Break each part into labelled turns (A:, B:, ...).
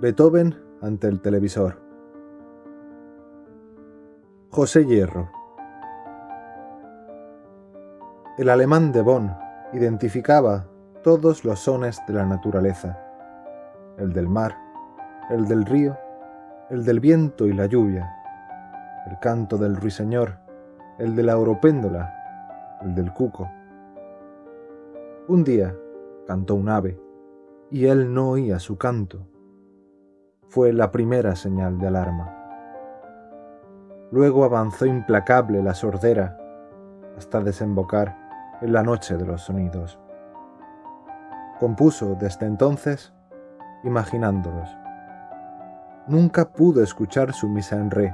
A: Beethoven ante el televisor. José Hierro. El alemán de Bonn identificaba todos los sones de la naturaleza, el del mar, el del río, el del viento y la lluvia, el canto del ruiseñor, el de la oropéndola, el del cuco. Un día cantó un ave, y él no oía su canto fue la primera señal de alarma. Luego avanzó implacable la sordera hasta desembocar en la noche de los sonidos. Compuso desde entonces imaginándolos. Nunca pudo escuchar su misa en re,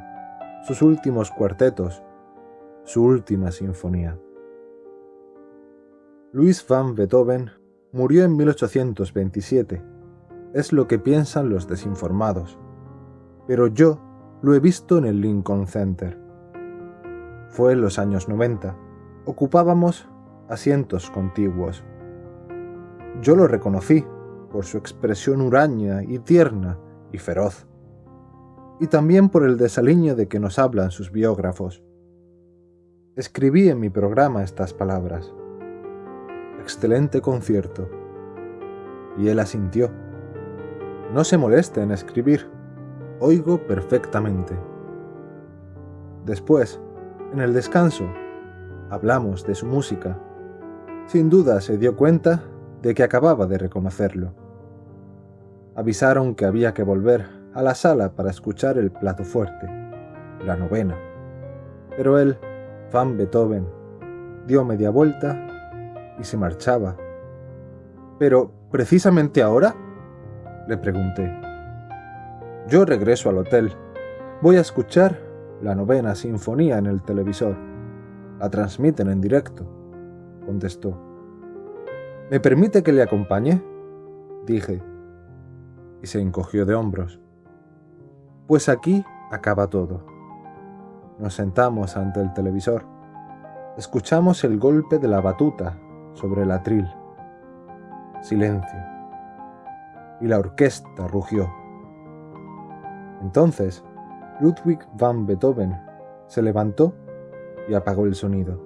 A: sus últimos cuartetos, su última sinfonía. Luis van Beethoven murió en 1827 es lo que piensan los desinformados. Pero yo lo he visto en el Lincoln Center. Fue en los años 90. Ocupábamos asientos contiguos. Yo lo reconocí por su expresión huraña y tierna y feroz, y también por el desaliño de que nos hablan sus biógrafos. Escribí en mi programa estas palabras. Excelente concierto. Y él asintió. No se moleste en escribir. Oigo perfectamente. Después, en el descanso, hablamos de su música. Sin duda se dio cuenta de que acababa de reconocerlo. Avisaron que había que volver a la sala para escuchar el plato fuerte, la novena. Pero él, Van Beethoven, dio media vuelta y se marchaba. Pero, ¿precisamente ahora? Le pregunté. Yo regreso al hotel. Voy a escuchar la novena sinfonía en el televisor. La transmiten en directo, contestó. ¿Me permite que le acompañe? Dije. Y se encogió de hombros. Pues aquí acaba todo. Nos sentamos ante el televisor. Escuchamos el golpe de la batuta sobre el atril. Silencio y la orquesta rugió. Entonces, Ludwig van Beethoven se levantó y apagó el sonido.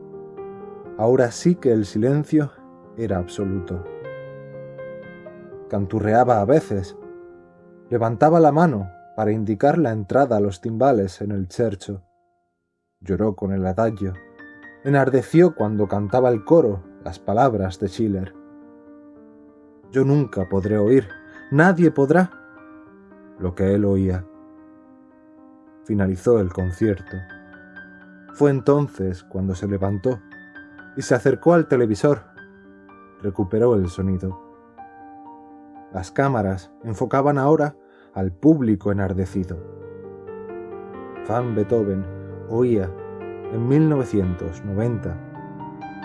A: Ahora sí que el silencio era absoluto. Canturreaba a veces, levantaba la mano para indicar la entrada a los timbales en el chercho. Lloró con el adagio, enardeció cuando cantaba el coro las palabras de Schiller. Yo nunca podré oír Nadie podrá. Lo que él oía. Finalizó el concierto. Fue entonces cuando se levantó y se acercó al televisor. Recuperó el sonido. Las cámaras enfocaban ahora al público enardecido. Van Beethoven oía en 1990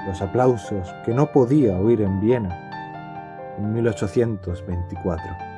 A: los aplausos que no podía oír en Viena en 1824.